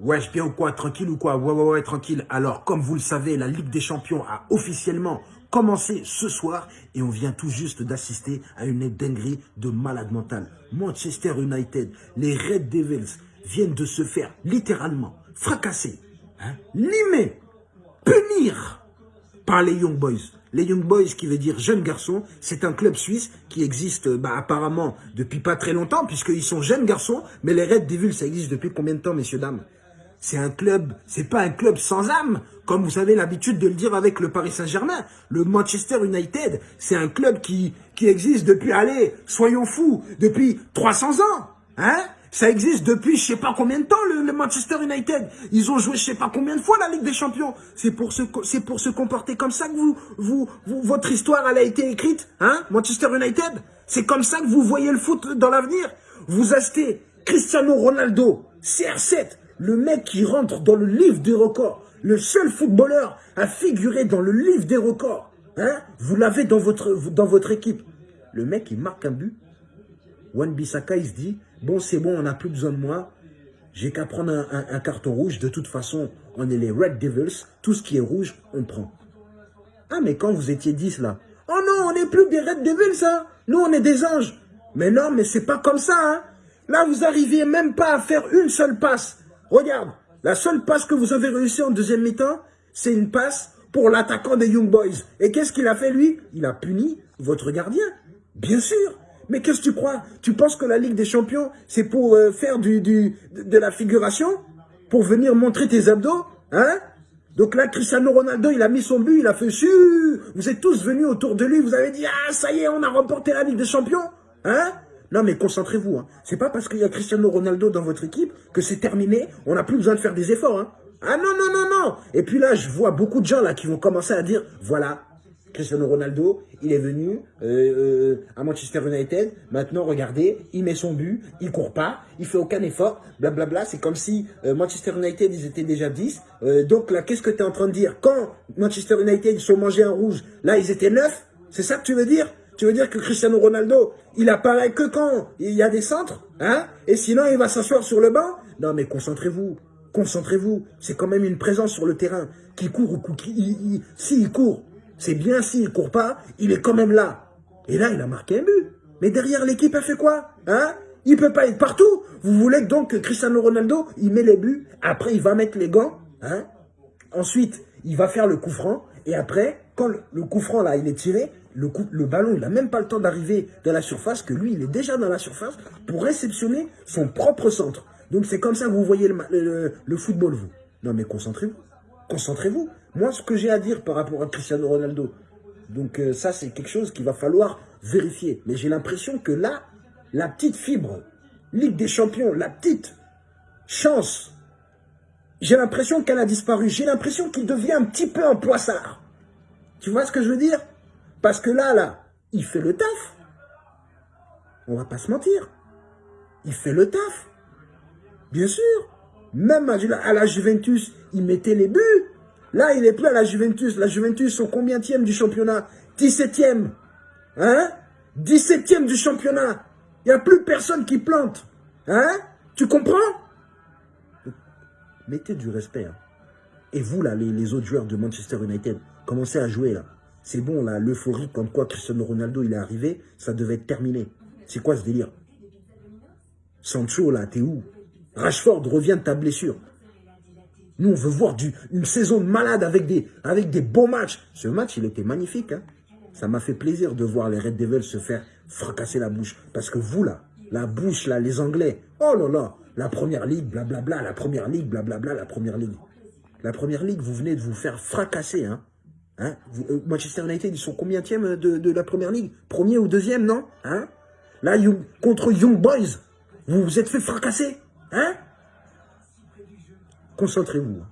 Wesh, bien ou quoi Tranquille ou quoi? Ouais, ouais, ouais, tranquille. Alors, comme vous le savez, la Ligue des Champions a officiellement commencé ce soir et on vient tout juste d'assister à une dinguerie de malade mental. Manchester United, les Red Devils viennent de se faire littéralement fracasser, hein, limer, punir par les Young Boys. Les Young Boys, qui veut dire jeunes garçons, c'est un club suisse qui existe bah, apparemment depuis pas très longtemps, puisqu'ils sont jeunes garçons, mais les Red Devils, ça existe depuis combien de temps, messieurs, dames? C'est un club, c'est pas un club sans âme, comme vous avez l'habitude de le dire avec le Paris Saint-Germain. Le Manchester United, c'est un club qui, qui existe depuis, allez, soyons fous, depuis 300 ans. Hein ça existe depuis je sais pas combien de temps, le, Manchester United. Ils ont joué je sais pas combien de fois la Ligue des Champions. C'est pour se, c'est pour se comporter comme ça que vous, vous, votre histoire, a été écrite, hein, Manchester United. C'est comme ça que vous voyez le foot dans l'avenir. Vous achetez Cristiano Ronaldo, CR7, le mec qui rentre dans le livre des records, le seul footballeur à figurer dans le livre des records, hein, vous l'avez dans votre, équipe. Le mec, il marque un but. Wan Bissaka, il se dit, bon, c'est bon, on n'a plus besoin de moi. J'ai qu'à prendre un, carton rouge. De toute façon, on est les Red Devils. Tout ce qui est rouge, on prend. Ah, mais quand vous étiez 10 là, oh non, on n'est plus des Red Devils. Hein. Nous, on est des anges. Mais non, mais c'est pas comme ça. Hein. Là, vous arriviez même pas à faire une seule passe. Regarde, la seule passe que vous avez réussi en deuxième mi-temps, c'est une passe pour l'attaquant des Young Boys. Et qu'est-ce qu'il a fait, lui? Il a puni votre gardien. Bien sûr. Mais qu'est-ce que tu crois? Tu penses que la Ligue des Champions, c'est pour euh, faire de la figuration? Pour venir montrer tes abdos Hein? Donc là, Cristiano Ronaldo, il a mis son but, il a fait su. Vous êtes tous venus autour de lui, vous avez dit, ah, ça y est, on a remporté la Ligue des Champions. Hein? Non, mais concentrez-vous. Hein. C'est pas parce qu'il y a Cristiano Ronaldo dans votre équipe que c'est terminé. On n'a plus besoin de faire des efforts. Hein. Ah non, non, non, non. Et puis là, je vois beaucoup de gens là qui vont commencer à dire, voilà, Cristiano Ronaldo, il est venu euh, euh, à Manchester United. Maintenant, regardez, il met son but, il court pas, il fait aucun effort, blablabla. C'est comme si euh, Manchester United, ils étaient déjà 10. donc là, qu'est-ce que tu es en train de dire? Quand Manchester United, ils sont mangés un rouge, là, ils étaient 9 C'est ça que tu veux dire? Tu veux dire que Cristiano Ronaldo, il apparaît que quand il y a des centres, hein Et sinon, il va s'asseoir sur le banc? Non, mais concentrez-vous. Concentrez-vous. C'est quand même une présence sur le terrain. Qui court ou qui... S'il court, c'est bien. S'il court pas, il est quand même là. Et là, il a marqué un but. Mais derrière, l'équipe a fait quoi Hein? Il peut pas être partout. Vous voulez donc que Cristiano Ronaldo, il met les buts. Après, il va mettre les gants. Hein Ensuite, il va faire le coup franc. Et après, quand le coup franc, là, il est tiré, le, ballon, il n'a même pas le temps d'arriver dans la surface, que lui, il est déjà dans la surface pour réceptionner son propre centre. Donc c'est comme ça que vous voyez le, le, football, vous. Non mais concentrez-vous. Concentrez-vous. Moi, ce que j'ai à dire par rapport à Cristiano Ronaldo, donc euh, ça, c'est quelque chose qu'il va falloir vérifier. Mais j'ai l'impression que là, la petite fibre, Ligue des Champions, la petite chance, j'ai l'impression qu'elle a disparu. J'ai l'impression qu'il devient un petit peu un poissard. Tu vois ce que je veux dire? Parce que là, là, il fait le taf. On va pas se mentir. Il fait le taf. Bien sûr. Même à la Juventus, il mettait les buts. Là, il est plus à la Juventus. La Juventus sont combien du championnat? 17e. Hein? 17e du championnat. Il n'y a plus personne qui plante. Hein? Tu comprends? Mettez du respect. Hein. Et vous, là, les, les autres joueurs de Manchester United, commencez à jouer, là. C'est bon, là, l'euphorie comme quoi Cristiano Ronaldo, il est arrivé, ça devait être terminé. C'est quoi ce délire? Sancho, là, t'es où? Rashford, revient de ta blessure. Nous, on veut voir une saison de malade avec des, avec des beaux matchs. Ce match, il était magnifique. Hein ça m'a fait plaisir de voir les Red Devils se faire fracasser la bouche. Parce que vous, là, la bouche, là, les Anglais, oh là là, la Première Ligue, blablabla, la Première Ligue, blablabla, la Première Ligue. La Première Ligue, vous venez de vous faire fracasser, hein Hein? Euh, Manchester United, ils sont combien de, de la Première Ligue? Premier ou deuxième, non? Hein? Là, contre Young Boys, vous vous êtes fait fracasser. Hein? Concentrez-vous.